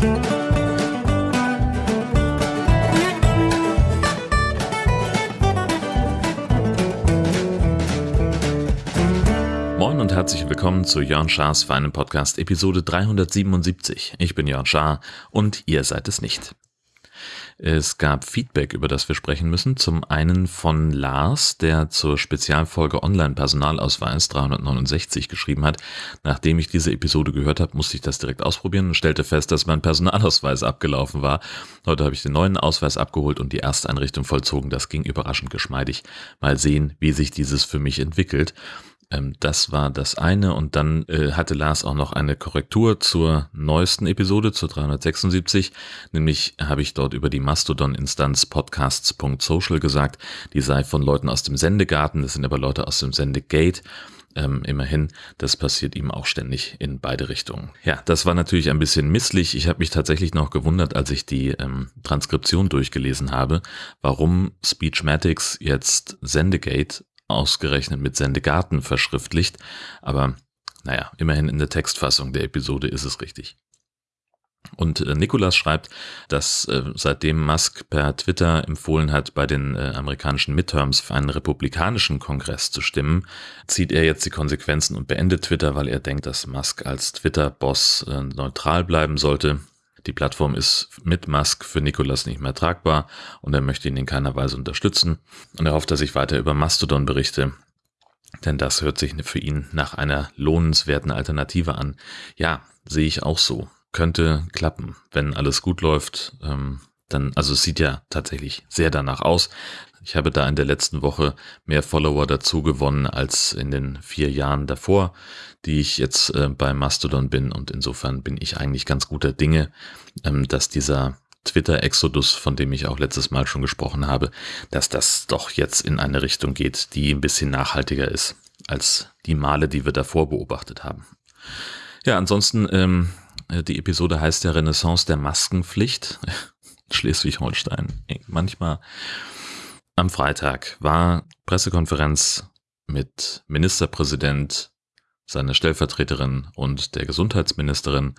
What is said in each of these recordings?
Moin und herzlich willkommen zu Jörn Schars feinen Podcast Episode 377. Ich bin Jörn Schaar und ihr seid es nicht. Es gab Feedback, über das wir sprechen müssen. Zum einen von Lars, der zur Spezialfolge Online-Personalausweis 369 geschrieben hat. Nachdem ich diese Episode gehört habe, musste ich das direkt ausprobieren und stellte fest, dass mein Personalausweis abgelaufen war. Heute habe ich den neuen Ausweis abgeholt und die Ersteinrichtung vollzogen. Das ging überraschend geschmeidig. Mal sehen, wie sich dieses für mich entwickelt. Ähm, das war das eine. Und dann äh, hatte Lars auch noch eine Korrektur zur neuesten Episode, zur 376. Nämlich habe ich dort über die Mastodon-Instanz podcasts.social gesagt, die sei von Leuten aus dem Sendegarten, das sind aber Leute aus dem Sendegate. Ähm, immerhin, das passiert ihm auch ständig in beide Richtungen. Ja, das war natürlich ein bisschen misslich. Ich habe mich tatsächlich noch gewundert, als ich die ähm, Transkription durchgelesen habe, warum Speechmatics jetzt Sendegate ausgerechnet mit Sendegarten verschriftlicht, aber naja, immerhin in der Textfassung der Episode ist es richtig. Und äh, Nikolas schreibt, dass äh, seitdem Musk per Twitter empfohlen hat, bei den äh, amerikanischen Midterms für einen republikanischen Kongress zu stimmen, zieht er jetzt die Konsequenzen und beendet Twitter, weil er denkt, dass Musk als Twitter-Boss äh, neutral bleiben sollte. Die Plattform ist mit Musk für Nikolas nicht mehr tragbar und er möchte ihn in keiner Weise unterstützen und er hofft, dass ich weiter über Mastodon berichte, denn das hört sich für ihn nach einer lohnenswerten Alternative an. Ja, sehe ich auch so. Könnte klappen, wenn alles gut läuft. Ähm, dann, also es sieht ja tatsächlich sehr danach aus. Ich habe da in der letzten Woche mehr Follower dazu gewonnen als in den vier Jahren davor, die ich jetzt äh, bei Mastodon bin. Und insofern bin ich eigentlich ganz guter Dinge, ähm, dass dieser Twitter-Exodus, von dem ich auch letztes Mal schon gesprochen habe, dass das doch jetzt in eine Richtung geht, die ein bisschen nachhaltiger ist als die Male, die wir davor beobachtet haben. Ja, ansonsten, ähm, die Episode heißt ja Renaissance der Maskenpflicht. Schleswig-Holstein. Manchmal am Freitag war Pressekonferenz mit Ministerpräsident, seiner Stellvertreterin und der Gesundheitsministerin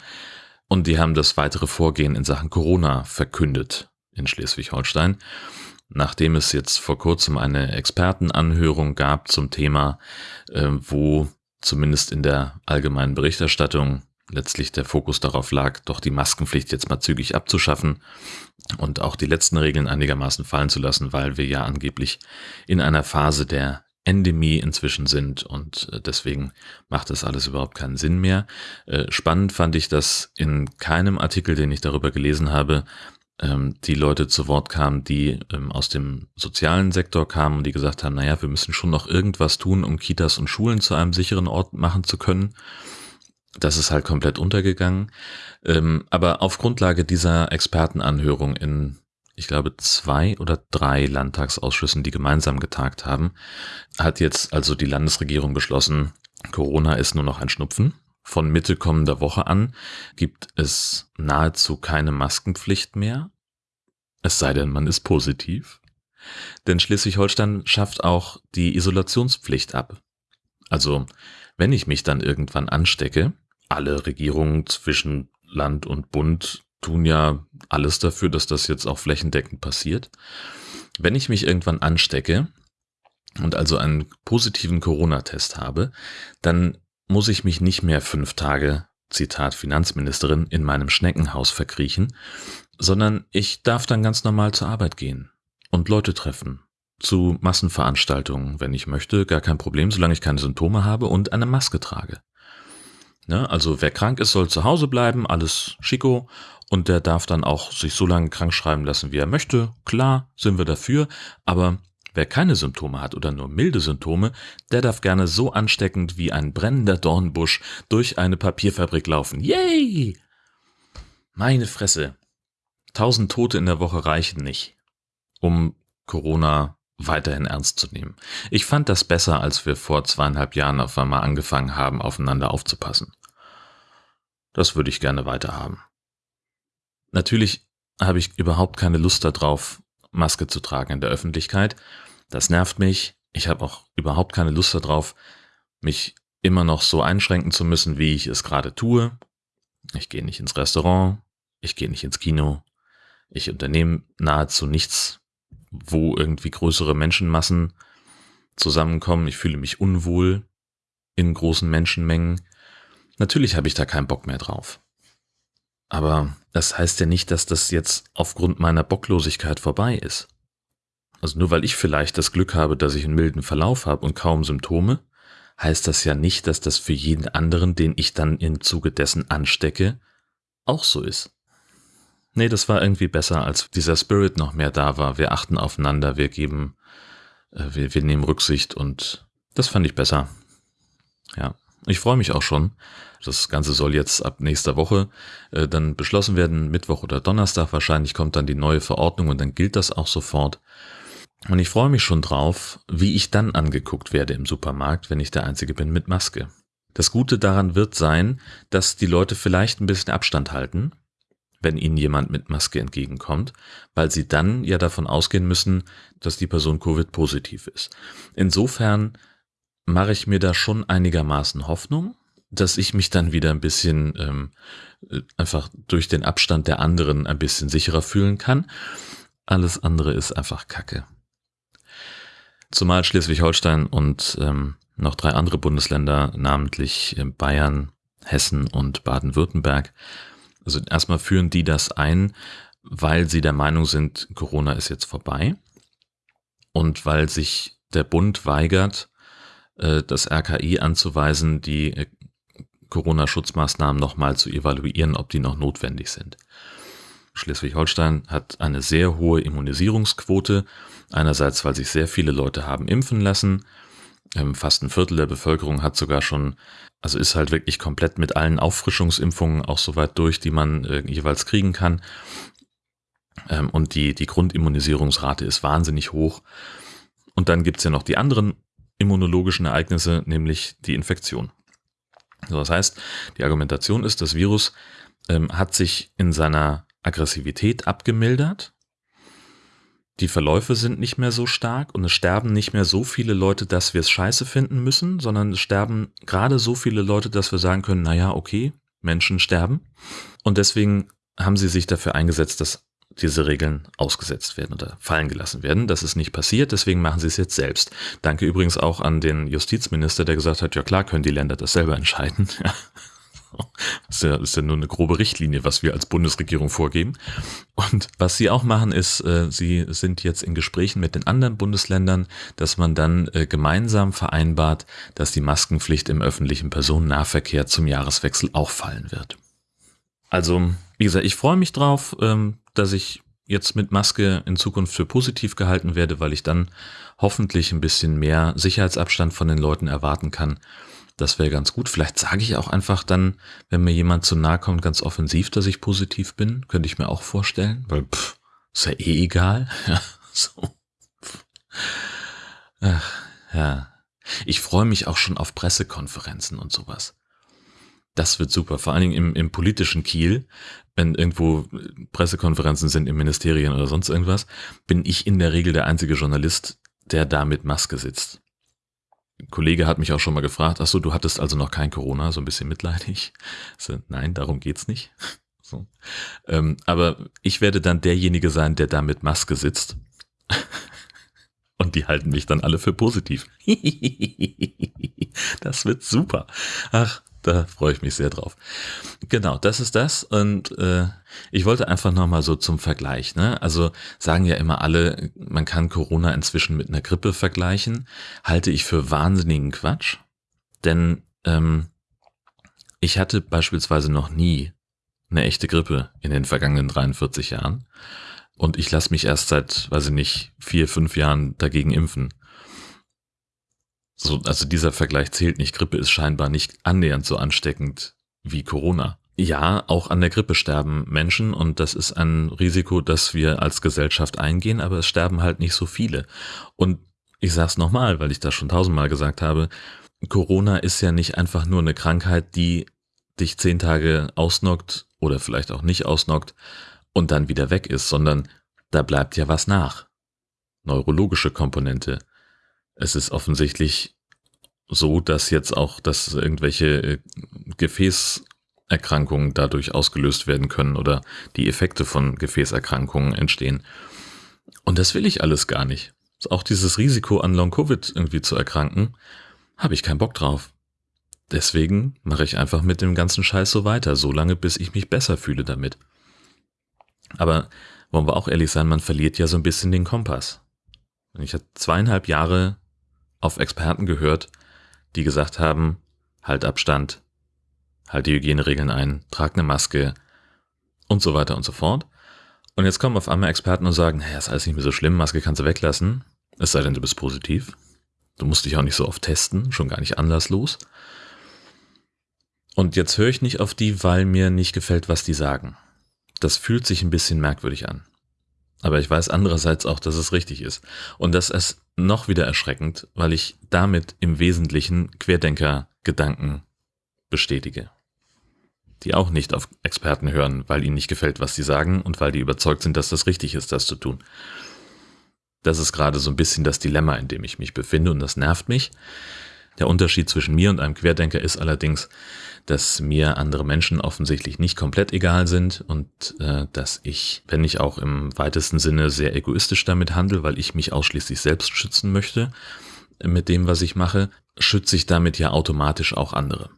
und die haben das weitere Vorgehen in Sachen Corona verkündet in Schleswig-Holstein. Nachdem es jetzt vor kurzem eine Expertenanhörung gab zum Thema, äh, wo zumindest in der allgemeinen Berichterstattung letztlich der Fokus darauf lag, doch die Maskenpflicht jetzt mal zügig abzuschaffen und auch die letzten Regeln einigermaßen fallen zu lassen, weil wir ja angeblich in einer Phase der Endemie inzwischen sind und äh, deswegen macht das alles überhaupt keinen Sinn mehr. Äh, spannend fand ich, dass in keinem Artikel, den ich darüber gelesen habe, ähm, die Leute zu Wort kamen, die ähm, aus dem sozialen Sektor kamen und die gesagt haben, naja, wir müssen schon noch irgendwas tun, um Kitas und Schulen zu einem sicheren Ort machen zu können. Das ist halt komplett untergegangen. Ähm, aber auf Grundlage dieser Expertenanhörung in, ich glaube, zwei oder drei Landtagsausschüssen, die gemeinsam getagt haben, hat jetzt also die Landesregierung beschlossen, Corona ist nur noch ein Schnupfen. Von Mitte kommender Woche an gibt es nahezu keine Maskenpflicht mehr. Es sei denn, man ist positiv. Denn Schleswig-Holstein schafft auch die Isolationspflicht ab. Also, wenn ich mich dann irgendwann anstecke, alle Regierungen zwischen Land und Bund tun ja alles dafür, dass das jetzt auch flächendeckend passiert. Wenn ich mich irgendwann anstecke und also einen positiven Corona-Test habe, dann muss ich mich nicht mehr fünf Tage, Zitat Finanzministerin, in meinem Schneckenhaus verkriechen, sondern ich darf dann ganz normal zur Arbeit gehen und Leute treffen. Zu Massenveranstaltungen, wenn ich möchte, gar kein Problem, solange ich keine Symptome habe und eine Maske trage. Ne? Also wer krank ist, soll zu Hause bleiben, alles schicko. Und der darf dann auch sich so lange krank schreiben lassen, wie er möchte. Klar, sind wir dafür. Aber wer keine Symptome hat oder nur milde Symptome, der darf gerne so ansteckend wie ein brennender Dornbusch durch eine Papierfabrik laufen. Yay! Meine Fresse. Tausend Tote in der Woche reichen nicht, um Corona weiterhin ernst zu nehmen. Ich fand das besser, als wir vor zweieinhalb Jahren auf einmal angefangen haben, aufeinander aufzupassen. Das würde ich gerne weiterhaben. Natürlich habe ich überhaupt keine Lust darauf, Maske zu tragen in der Öffentlichkeit. Das nervt mich. Ich habe auch überhaupt keine Lust darauf, mich immer noch so einschränken zu müssen, wie ich es gerade tue. Ich gehe nicht ins Restaurant, ich gehe nicht ins Kino, ich unternehme nahezu nichts, wo irgendwie größere Menschenmassen zusammenkommen. Ich fühle mich unwohl in großen Menschenmengen. Natürlich habe ich da keinen Bock mehr drauf. Aber das heißt ja nicht, dass das jetzt aufgrund meiner Bocklosigkeit vorbei ist. Also nur weil ich vielleicht das Glück habe, dass ich einen milden Verlauf habe und kaum Symptome, heißt das ja nicht, dass das für jeden anderen, den ich dann im Zuge dessen anstecke, auch so ist. Nee, das war irgendwie besser, als dieser Spirit noch mehr da war. Wir achten aufeinander, wir geben, äh, wir, wir nehmen Rücksicht und das fand ich besser. Ja, ich freue mich auch schon. Das Ganze soll jetzt ab nächster Woche äh, dann beschlossen werden. Mittwoch oder Donnerstag wahrscheinlich kommt dann die neue Verordnung und dann gilt das auch sofort. Und ich freue mich schon drauf, wie ich dann angeguckt werde im Supermarkt, wenn ich der Einzige bin mit Maske. Das Gute daran wird sein, dass die Leute vielleicht ein bisschen Abstand halten, wenn ihnen jemand mit Maske entgegenkommt, weil sie dann ja davon ausgehen müssen, dass die Person Covid-positiv ist. Insofern mache ich mir da schon einigermaßen Hoffnung, dass ich mich dann wieder ein bisschen ähm, äh, einfach durch den Abstand der anderen ein bisschen sicherer fühlen kann. Alles andere ist einfach Kacke. Zumal Schleswig-Holstein und ähm, noch drei andere Bundesländer, namentlich äh, Bayern, Hessen und Baden-Württemberg, also erstmal führen die das ein, weil sie der Meinung sind, Corona ist jetzt vorbei und weil sich der Bund weigert, äh, das RKI anzuweisen, die äh, Corona-Schutzmaßnahmen nochmal zu evaluieren, ob die noch notwendig sind. Schleswig-Holstein hat eine sehr hohe Immunisierungsquote. Einerseits, weil sich sehr viele Leute haben impfen lassen. Ähm, fast ein Viertel der Bevölkerung hat sogar schon, also ist halt wirklich komplett mit allen Auffrischungsimpfungen auch soweit durch, die man äh, jeweils kriegen kann. Ähm, und die, die Grundimmunisierungsrate ist wahnsinnig hoch. Und dann gibt's ja noch die anderen immunologischen Ereignisse, nämlich die Infektion. So, das heißt, die Argumentation ist, das Virus ähm, hat sich in seiner Aggressivität abgemildert. Die Verläufe sind nicht mehr so stark und es sterben nicht mehr so viele Leute, dass wir es scheiße finden müssen, sondern es sterben gerade so viele Leute, dass wir sagen können, naja, okay, Menschen sterben. Und deswegen haben sie sich dafür eingesetzt, dass diese Regeln ausgesetzt werden oder fallen gelassen werden. Das ist nicht passiert, deswegen machen sie es jetzt selbst. Danke übrigens auch an den Justizminister, der gesagt hat, ja klar können die Länder das selber entscheiden. Das ist ja, ist ja nur eine grobe Richtlinie, was wir als Bundesregierung vorgeben. Und was sie auch machen, ist, äh, sie sind jetzt in Gesprächen mit den anderen Bundesländern, dass man dann äh, gemeinsam vereinbart, dass die Maskenpflicht im öffentlichen Personennahverkehr zum Jahreswechsel auch fallen wird. Also, wie gesagt, ich freue mich drauf, ähm, dass ich jetzt mit Maske in Zukunft für positiv gehalten werde, weil ich dann hoffentlich ein bisschen mehr Sicherheitsabstand von den Leuten erwarten kann das wäre ganz gut. Vielleicht sage ich auch einfach dann, wenn mir jemand zu nahe kommt, ganz offensiv, dass ich positiv bin. Könnte ich mir auch vorstellen, weil pff, ist ja eh egal. Ja, so. Ach, ja. Ich freue mich auch schon auf Pressekonferenzen und sowas. Das wird super, vor allen Dingen im, im politischen Kiel, wenn irgendwo Pressekonferenzen sind im Ministerien oder sonst irgendwas, bin ich in der Regel der einzige Journalist, der da mit Maske sitzt. Kollege hat mich auch schon mal gefragt, ach so, du hattest also noch kein Corona, so ein bisschen mitleidig. So, nein, darum geht's nicht. So. Ähm, aber ich werde dann derjenige sein, der da mit Maske sitzt. Und die halten mich dann alle für positiv. das wird super. Ach, da freue ich mich sehr drauf. Genau, das ist das. Und äh, ich wollte einfach nochmal so zum Vergleich. Ne? Also sagen ja immer alle, man kann Corona inzwischen mit einer Grippe vergleichen. Halte ich für wahnsinnigen Quatsch. Denn ähm, ich hatte beispielsweise noch nie eine echte Grippe in den vergangenen 43 Jahren. Und ich lasse mich erst seit, weiß ich nicht, vier, fünf Jahren dagegen impfen. So, also dieser Vergleich zählt nicht. Grippe ist scheinbar nicht annähernd so ansteckend wie Corona. Ja, auch an der Grippe sterben Menschen und das ist ein Risiko, das wir als Gesellschaft eingehen, aber es sterben halt nicht so viele. Und ich sag's nochmal, weil ich das schon tausendmal gesagt habe, Corona ist ja nicht einfach nur eine Krankheit, die dich zehn Tage ausnockt oder vielleicht auch nicht ausnockt und dann wieder weg ist, sondern da bleibt ja was nach. Neurologische Komponente, es ist offensichtlich so, dass jetzt auch, dass irgendwelche äh, Erkrankungen dadurch ausgelöst werden können oder die Effekte von Gefäßerkrankungen entstehen. Und das will ich alles gar nicht. Auch dieses Risiko an Long-Covid irgendwie zu erkranken, habe ich keinen Bock drauf. Deswegen mache ich einfach mit dem ganzen Scheiß so weiter, so lange, bis ich mich besser fühle damit. Aber wollen wir auch ehrlich sein, man verliert ja so ein bisschen den Kompass. Ich habe zweieinhalb Jahre auf Experten gehört, die gesagt haben, halt Abstand, halt die Hygieneregeln ein, trag eine Maske und so weiter und so fort. Und jetzt kommen auf einmal Experten und sagen, naja, ist alles nicht mehr so schlimm, Maske kannst du weglassen, es sei denn, du bist positiv. Du musst dich auch nicht so oft testen, schon gar nicht anlasslos. Und jetzt höre ich nicht auf die, weil mir nicht gefällt, was die sagen. Das fühlt sich ein bisschen merkwürdig an. Aber ich weiß andererseits auch, dass es richtig ist. Und das ist noch wieder erschreckend, weil ich damit im Wesentlichen Querdenker-Gedanken bestätige. Die auch nicht auf Experten hören, weil ihnen nicht gefällt, was sie sagen und weil die überzeugt sind, dass das richtig ist, das zu tun. Das ist gerade so ein bisschen das Dilemma, in dem ich mich befinde und das nervt mich. Der Unterschied zwischen mir und einem Querdenker ist allerdings, dass mir andere Menschen offensichtlich nicht komplett egal sind und äh, dass ich, wenn ich auch im weitesten Sinne sehr egoistisch damit handle, weil ich mich ausschließlich selbst schützen möchte mit dem, was ich mache, schütze ich damit ja automatisch auch andere.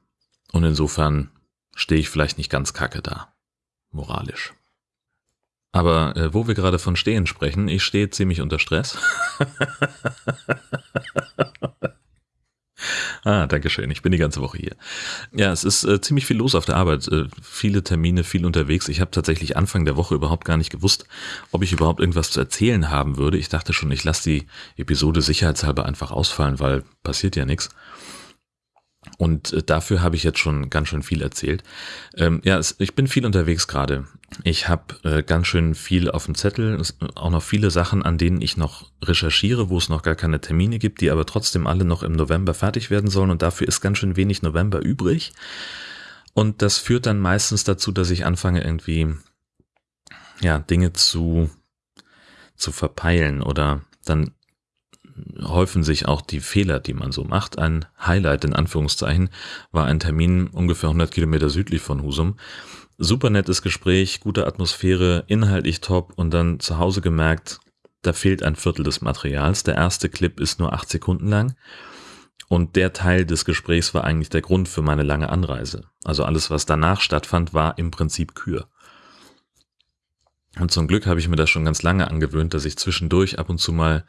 Und insofern stehe ich vielleicht nicht ganz kacke da, moralisch. Aber äh, wo wir gerade von Stehen sprechen, ich stehe ziemlich unter Stress. Ah, danke schön. Ich bin die ganze Woche hier. Ja, es ist äh, ziemlich viel los auf der Arbeit. Äh, viele Termine, viel unterwegs. Ich habe tatsächlich Anfang der Woche überhaupt gar nicht gewusst, ob ich überhaupt irgendwas zu erzählen haben würde. Ich dachte schon, ich lasse die Episode sicherheitshalber einfach ausfallen, weil passiert ja nichts. Und äh, dafür habe ich jetzt schon ganz schön viel erzählt. Ähm, ja, es, ich bin viel unterwegs gerade. Ich habe äh, ganz schön viel auf dem Zettel, es, auch noch viele Sachen, an denen ich noch recherchiere, wo es noch gar keine Termine gibt, die aber trotzdem alle noch im November fertig werden sollen. Und dafür ist ganz schön wenig November übrig. Und das führt dann meistens dazu, dass ich anfange irgendwie ja Dinge zu zu verpeilen oder dann häufen sich auch die Fehler, die man so macht. Ein Highlight in Anführungszeichen war ein Termin ungefähr 100 Kilometer südlich von Husum. Super nettes Gespräch, gute Atmosphäre, inhaltlich top und dann zu Hause gemerkt, da fehlt ein Viertel des Materials. Der erste Clip ist nur acht Sekunden lang. Und der Teil des Gesprächs war eigentlich der Grund für meine lange Anreise. Also alles, was danach stattfand, war im Prinzip Kür. Und zum Glück habe ich mir das schon ganz lange angewöhnt, dass ich zwischendurch ab und zu mal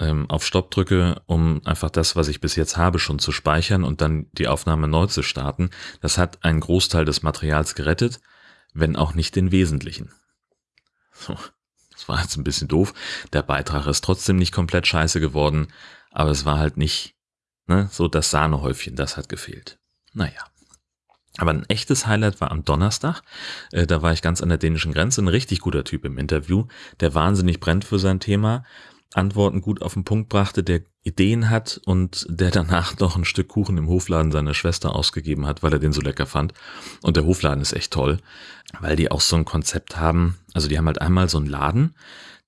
ähm, auf Stopp drücke, um einfach das, was ich bis jetzt habe, schon zu speichern und dann die Aufnahme neu zu starten. Das hat einen Großteil des Materials gerettet, wenn auch nicht den wesentlichen. So, das war jetzt ein bisschen doof. Der Beitrag ist trotzdem nicht komplett scheiße geworden, aber es war halt nicht ne, so das Sahnehäufchen, das hat gefehlt. Naja. Aber ein echtes Highlight war am Donnerstag. Äh, da war ich ganz an der dänischen Grenze. Ein richtig guter Typ im Interview, der wahnsinnig brennt für sein Thema Antworten gut auf den Punkt brachte, der Ideen hat und der danach noch ein Stück Kuchen im Hofladen seiner Schwester ausgegeben hat, weil er den so lecker fand. Und der Hofladen ist echt toll, weil die auch so ein Konzept haben. Also die haben halt einmal so einen Laden,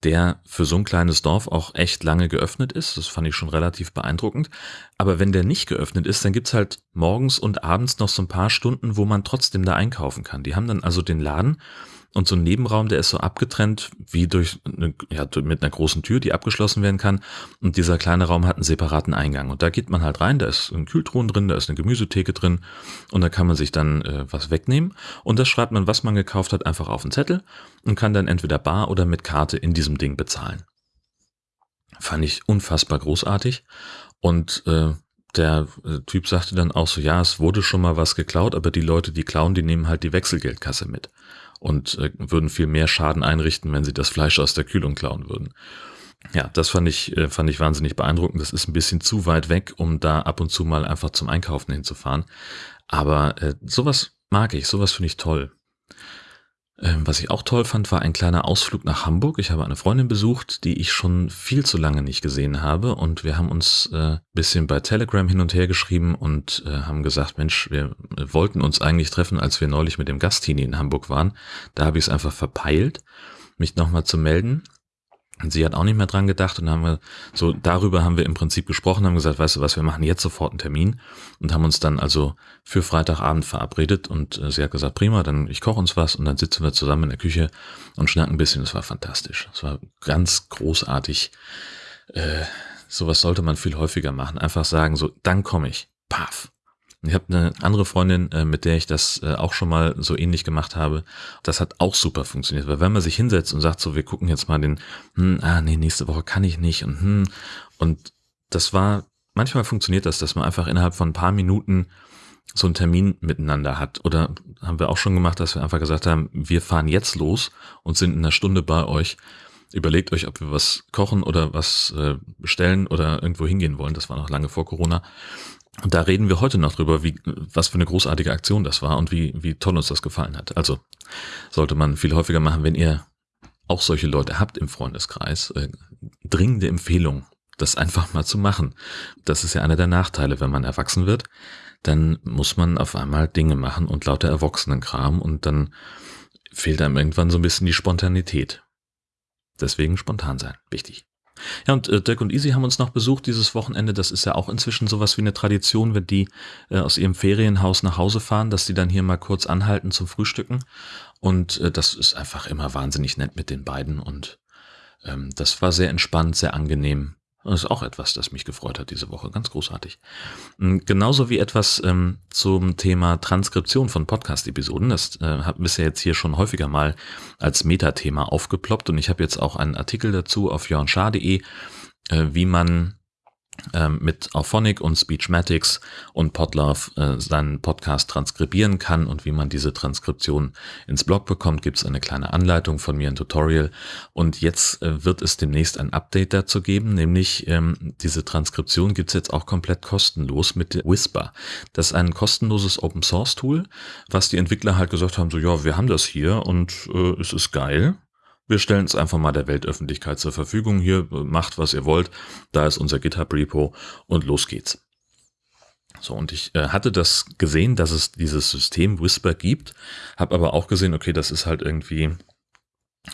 der für so ein kleines Dorf auch echt lange geöffnet ist. Das fand ich schon relativ beeindruckend. Aber wenn der nicht geöffnet ist, dann gibt's halt morgens und abends noch so ein paar Stunden, wo man trotzdem da einkaufen kann. Die haben dann also den Laden und so ein Nebenraum, der ist so abgetrennt wie durch eine, ja, mit einer großen Tür, die abgeschlossen werden kann. Und dieser kleine Raum hat einen separaten Eingang. Und da geht man halt rein, da ist ein Kühltruhen drin, da ist eine Gemüsetheke drin und da kann man sich dann äh, was wegnehmen. Und das schreibt man, was man gekauft hat, einfach auf den Zettel und kann dann entweder bar oder mit Karte in diesem Ding bezahlen. Fand ich unfassbar großartig. Und äh, der äh, Typ sagte dann auch so, ja, es wurde schon mal was geklaut, aber die Leute, die klauen, die nehmen halt die Wechselgeldkasse mit und äh, würden viel mehr Schaden einrichten, wenn sie das Fleisch aus der Kühlung klauen würden. Ja, das fand ich, äh, fand ich wahnsinnig beeindruckend. Das ist ein bisschen zu weit weg, um da ab und zu mal einfach zum Einkaufen hinzufahren. Aber äh, sowas mag ich, sowas finde ich toll. Ähm, was ich auch toll fand, war ein kleiner Ausflug nach Hamburg. Ich habe eine Freundin besucht, die ich schon viel zu lange nicht gesehen habe. Und wir haben uns äh, bisschen bei Telegram hin und her geschrieben und äh, haben gesagt, Mensch, wir wollten uns eigentlich treffen, als wir neulich mit dem Gastini in Hamburg waren. Da habe ich es einfach verpeilt, mich nochmal zu melden. Und sie hat auch nicht mehr dran gedacht und haben wir so darüber haben wir im Prinzip gesprochen, haben gesagt, weißt du was, wir machen jetzt sofort einen Termin und haben uns dann also für Freitagabend verabredet und äh, sie hat gesagt, prima, dann ich koche uns was und dann sitzen wir zusammen in der Küche und schnacken ein bisschen. Das war fantastisch. Das war ganz großartig. Äh, sowas sollte man viel häufiger machen. Einfach sagen, so, dann komme ich. Paf. Ich habe eine andere Freundin, äh, mit der ich das äh, auch schon mal so ähnlich gemacht habe. Das hat auch super funktioniert, weil wenn man sich hinsetzt und sagt so, wir gucken jetzt mal den, hm, ah nee, nächste Woche kann ich nicht und hm, und das war, manchmal funktioniert das, dass man einfach innerhalb von ein paar Minuten so einen Termin miteinander hat. Oder haben wir auch schon gemacht, dass wir einfach gesagt haben, wir fahren jetzt los und sind in einer Stunde bei euch. Überlegt euch, ob wir was kochen oder was äh, bestellen oder irgendwo hingehen wollen. Das war noch lange vor Corona. Und da reden wir heute noch drüber, wie, was für eine großartige Aktion das war und wie, wie toll uns das gefallen hat. Also sollte man viel häufiger machen, wenn ihr auch solche Leute habt im Freundeskreis. Äh, dringende Empfehlung, das einfach mal zu machen. Das ist ja einer der Nachteile, wenn man erwachsen wird. Dann muss man auf einmal Dinge machen und lauter Erwachsenenkram und dann fehlt einem irgendwann so ein bisschen die Spontanität. Deswegen spontan sein. Wichtig. Ja, und äh, Dirk und Easy haben uns noch besucht dieses Wochenende. Das ist ja auch inzwischen sowas wie eine Tradition, wenn die äh, aus ihrem Ferienhaus nach Hause fahren, dass die dann hier mal kurz anhalten zum Frühstücken. Und äh, das ist einfach immer wahnsinnig nett mit den beiden. Und ähm, das war sehr entspannt, sehr angenehm. Das ist auch etwas, das mich gefreut hat diese Woche. Ganz großartig. Hm, genauso wie etwas ähm, zum Thema Transkription von Podcast-Episoden. Das äh, hat bisher jetzt hier schon häufiger mal als Metathema aufgeploppt und ich habe jetzt auch einen Artikel dazu auf jörnschar.de, äh, wie man mit Auphonic und Speechmatics und Podlove äh, seinen Podcast transkribieren kann und wie man diese Transkription ins Blog bekommt, gibt es eine kleine Anleitung von mir, ein Tutorial. Und jetzt äh, wird es demnächst ein Update dazu geben, nämlich ähm, diese Transkription gibt es jetzt auch komplett kostenlos mit Whisper. Das ist ein kostenloses Open Source Tool, was die Entwickler halt gesagt haben, so ja, wir haben das hier und äh, es ist geil. Wir stellen es einfach mal der Weltöffentlichkeit zur Verfügung. Hier macht, was ihr wollt. Da ist unser GitHub-Repo und los geht's. So, und ich äh, hatte das gesehen, dass es dieses System Whisper gibt, habe aber auch gesehen, okay, das ist halt irgendwie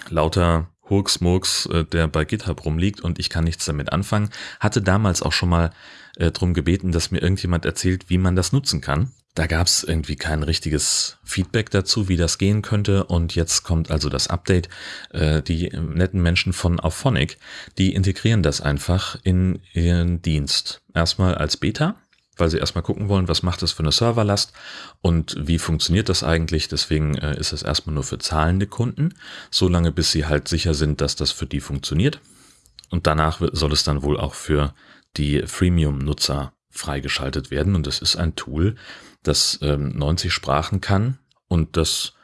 lauter Hurksmurks, äh, der bei GitHub rumliegt und ich kann nichts damit anfangen. Hatte damals auch schon mal äh, drum gebeten, dass mir irgendjemand erzählt, wie man das nutzen kann. Da gab es irgendwie kein richtiges Feedback dazu, wie das gehen könnte. Und jetzt kommt also das Update. Äh, die netten Menschen von Auphonic, die integrieren das einfach in ihren Dienst. Erstmal als Beta, weil sie erstmal gucken wollen, was macht das für eine Serverlast und wie funktioniert das eigentlich. Deswegen äh, ist es erstmal nur für zahlende Kunden, solange bis sie halt sicher sind, dass das für die funktioniert. Und danach soll es dann wohl auch für die Freemium-Nutzer freigeschaltet werden. Und das ist ein Tool, das ähm, 90 Sprachen kann und das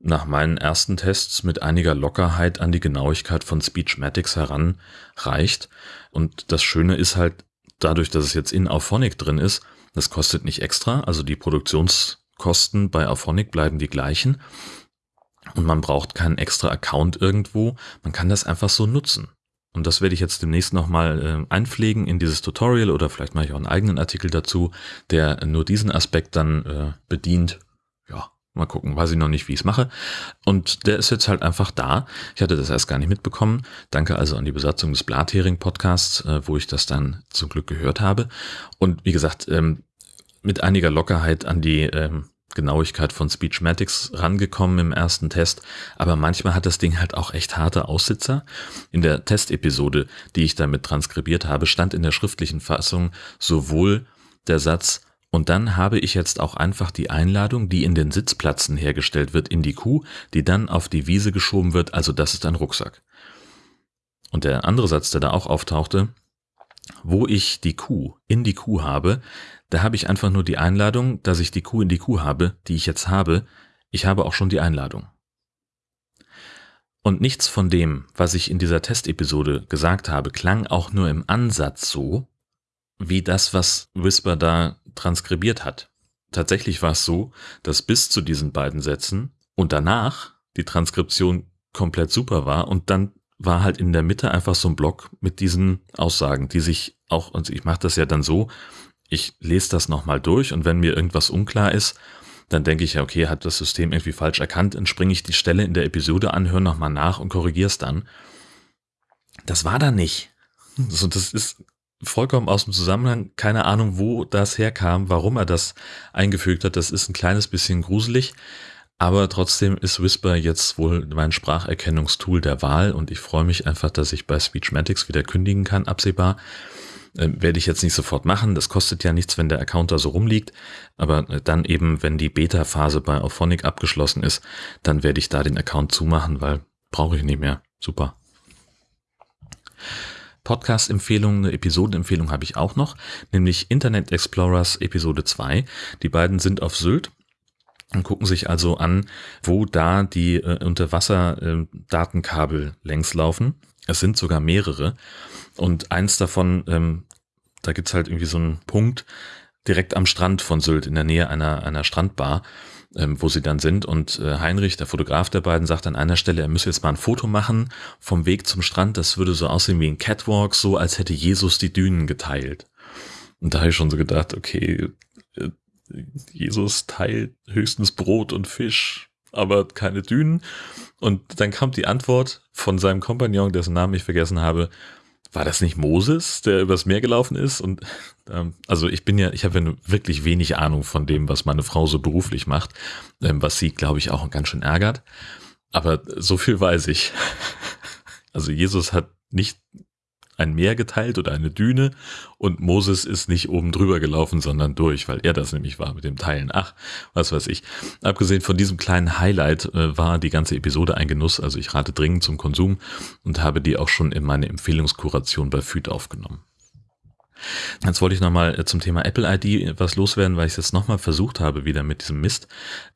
nach meinen ersten Tests mit einiger Lockerheit an die Genauigkeit von Speechmatics heranreicht. Und das Schöne ist halt, dadurch, dass es jetzt in Auphonic drin ist, das kostet nicht extra, also die Produktionskosten bei Auphonic bleiben die gleichen. Und man braucht keinen extra Account irgendwo, man kann das einfach so nutzen. Und das werde ich jetzt demnächst nochmal äh, einpflegen in dieses Tutorial oder vielleicht mache ich auch einen eigenen Artikel dazu, der nur diesen Aspekt dann äh, bedient. Ja, mal gucken, weiß ich noch nicht, wie ich es mache. Und der ist jetzt halt einfach da. Ich hatte das erst gar nicht mitbekommen. Danke also an die Besatzung des Blathering-Podcasts, äh, wo ich das dann zum Glück gehört habe. Und wie gesagt, ähm, mit einiger Lockerheit an die ähm, Genauigkeit von Speechmatics rangekommen im ersten Test, aber manchmal hat das Ding halt auch echt harte Aussitzer. In der Testepisode, die ich damit transkribiert habe, stand in der schriftlichen Fassung sowohl der Satz und dann habe ich jetzt auch einfach die Einladung, die in den Sitzplatzen hergestellt wird, in die Kuh, die dann auf die Wiese geschoben wird, also das ist ein Rucksack. Und der andere Satz, der da auch auftauchte, wo ich die Kuh in die Kuh habe, da habe ich einfach nur die Einladung, dass ich die Kuh in die Kuh habe, die ich jetzt habe. Ich habe auch schon die Einladung. Und nichts von dem, was ich in dieser Testepisode gesagt habe, klang auch nur im Ansatz so, wie das, was Whisper da transkribiert hat. Tatsächlich war es so, dass bis zu diesen beiden Sätzen und danach die Transkription komplett super war und dann war halt in der Mitte einfach so ein Block mit diesen Aussagen, die sich auch, und ich mache das ja dann so, ich lese das nochmal durch und wenn mir irgendwas unklar ist, dann denke ich ja, okay, hat das System irgendwie falsch erkannt, dann springe ich die Stelle in der Episode an, höre nochmal nach und korrigiere es dann. das war da nicht. So, das ist vollkommen aus dem Zusammenhang, keine Ahnung, wo das herkam, warum er das eingefügt hat. Das ist ein kleines bisschen gruselig, aber trotzdem ist Whisper jetzt wohl mein Spracherkennungstool der Wahl und ich freue mich einfach, dass ich bei Speechmatics wieder kündigen kann, absehbar. Ähm, werde ich jetzt nicht sofort machen, das kostet ja nichts, wenn der Account da so rumliegt, aber äh, dann eben, wenn die Beta-Phase bei Auphonic abgeschlossen ist, dann werde ich da den Account zumachen, weil brauche ich nicht mehr. Super. Podcast-Empfehlung, eine Episodenempfehlung habe ich auch noch, nämlich Internet Explorers Episode 2. Die beiden sind auf Sylt und gucken sich also an, wo da die äh, Unterwasser-Datenkabel äh, längs laufen. Es sind sogar mehrere. Und eins davon, ähm, da gibt's halt irgendwie so einen Punkt direkt am Strand von Sylt, in der Nähe einer, einer Strandbar ähm, wo sie dann sind. Und äh, Heinrich, der Fotograf der beiden, sagt an einer Stelle, er müsse jetzt mal ein Foto machen vom Weg zum Strand. Das würde so aussehen wie ein Catwalk, so als hätte Jesus die Dünen geteilt. Und da habe ich schon so gedacht, okay, äh, Jesus teilt höchstens Brot und Fisch, aber keine Dünen. Und dann kam die Antwort von seinem Kompagnon, dessen Namen ich vergessen habe, war das nicht Moses, der übers Meer gelaufen ist? Und ähm, also ich bin ja, ich habe ja wirklich wenig Ahnung von dem, was meine Frau so beruflich macht, ähm, was sie, glaube ich, auch ganz schön ärgert. Aber so viel weiß ich. Also Jesus hat nicht ein Meer geteilt oder eine Düne und Moses ist nicht oben drüber gelaufen, sondern durch, weil er das nämlich war mit dem Teilen. Ach, was weiß ich. Abgesehen von diesem kleinen Highlight äh, war die ganze Episode ein Genuss, also ich rate dringend zum Konsum und habe die auch schon in meine Empfehlungskuration bei Füd aufgenommen. Jetzt wollte ich nochmal äh, zum Thema Apple ID was loswerden, weil ich es jetzt nochmal versucht habe wieder mit diesem Mist.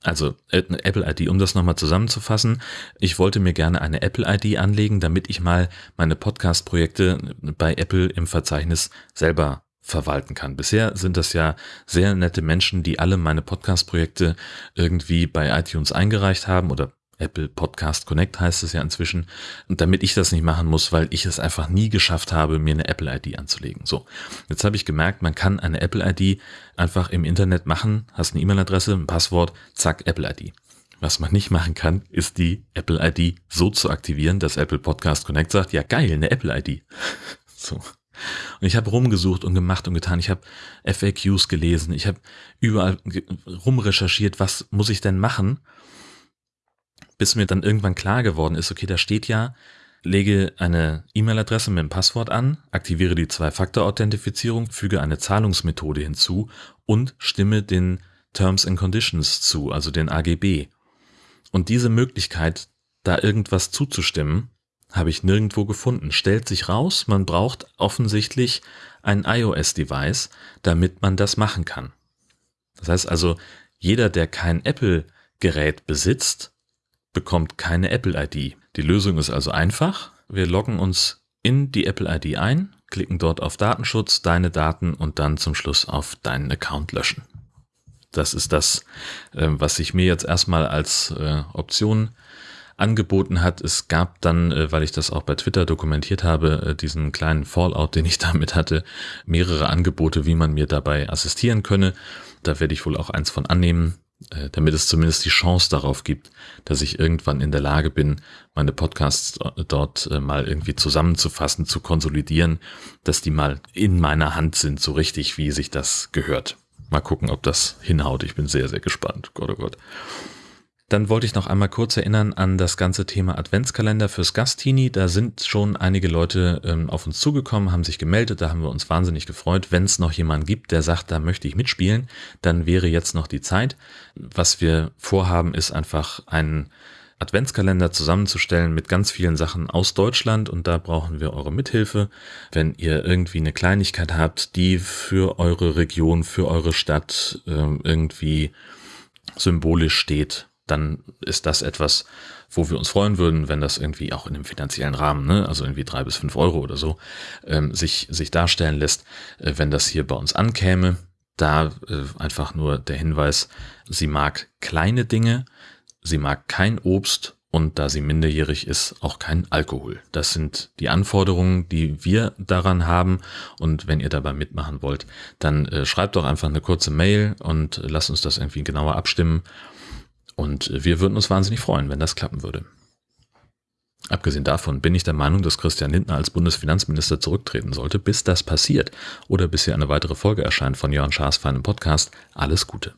Also äh, Apple ID, um das nochmal zusammenzufassen. Ich wollte mir gerne eine Apple ID anlegen, damit ich mal meine Podcast-Projekte bei Apple im Verzeichnis selber verwalten kann. Bisher sind das ja sehr nette Menschen, die alle meine Podcast-Projekte irgendwie bei iTunes eingereicht haben oder Apple Podcast Connect heißt es ja inzwischen. Und damit ich das nicht machen muss, weil ich es einfach nie geschafft habe, mir eine Apple ID anzulegen. So, jetzt habe ich gemerkt, man kann eine Apple ID einfach im Internet machen, hast eine E-Mail-Adresse, ein Passwort, zack, Apple ID. Was man nicht machen kann, ist die Apple ID so zu aktivieren, dass Apple Podcast Connect sagt, ja geil, eine Apple ID. so. Und ich habe rumgesucht und gemacht und getan. Ich habe FAQs gelesen. Ich habe überall rumrecherchiert, was muss ich denn machen, bis mir dann irgendwann klar geworden ist, okay, da steht ja, lege eine E-Mail-Adresse mit dem Passwort an, aktiviere die Zwei-Faktor-Authentifizierung, füge eine Zahlungsmethode hinzu und stimme den Terms and Conditions zu, also den AGB. Und diese Möglichkeit, da irgendwas zuzustimmen, habe ich nirgendwo gefunden. Stellt sich raus, man braucht offensichtlich ein iOS-Device, damit man das machen kann. Das heißt also, jeder, der kein Apple-Gerät besitzt, bekommt keine Apple-ID. Die Lösung ist also einfach. Wir loggen uns in die Apple-ID ein, klicken dort auf Datenschutz, deine Daten und dann zum Schluss auf deinen Account löschen. Das ist das, ähm, was sich mir jetzt erstmal als äh, Option angeboten hat. Es gab dann, äh, weil ich das auch bei Twitter dokumentiert habe, äh, diesen kleinen Fallout, den ich damit hatte, mehrere Angebote, wie man mir dabei assistieren könne. Da werde ich wohl auch eins von annehmen. Äh, damit es zumindest die Chance darauf gibt, dass ich irgendwann in der Lage bin, meine Podcasts dort äh, mal irgendwie zusammenzufassen, zu konsolidieren, dass die mal in meiner Hand sind, so richtig, wie sich das gehört. Mal gucken, ob das hinhaut. Ich bin sehr, sehr gespannt. Gott, oh Gott. Dann wollte ich noch einmal kurz erinnern an das ganze Thema Adventskalender fürs Gastini. Da sind schon einige Leute ähm, auf uns zugekommen, haben sich gemeldet, da haben wir uns wahnsinnig gefreut. Wenn es noch jemanden gibt, der sagt, da möchte ich mitspielen, dann wäre jetzt noch die Zeit. Was wir vorhaben, ist einfach einen Adventskalender zusammenzustellen mit ganz vielen Sachen aus Deutschland und da brauchen wir eure Mithilfe. Wenn ihr irgendwie eine Kleinigkeit habt, die für eure Region, für eure Stadt äh, irgendwie symbolisch steht, dann ist das etwas, wo wir uns freuen würden, wenn das irgendwie auch in dem finanziellen Rahmen, ne, also irgendwie drei bis fünf Euro oder so, ähm, sich, sich darstellen lässt, äh, wenn das hier bei uns ankäme. Da äh, einfach nur der Hinweis, sie mag kleine Dinge, sie mag kein Obst und da sie minderjährig ist, auch kein Alkohol. Das sind die Anforderungen, die wir daran haben. Und wenn ihr dabei mitmachen wollt, dann äh, schreibt doch einfach eine kurze Mail und lasst uns das irgendwie genauer abstimmen. Und wir würden uns wahnsinnig freuen, wenn das klappen würde. Abgesehen davon bin ich der Meinung, dass Christian Lindner als Bundesfinanzminister zurücktreten sollte. Bis das passiert oder bis hier eine weitere Folge erscheint von Jörn Schaas feinem Podcast, alles Gute.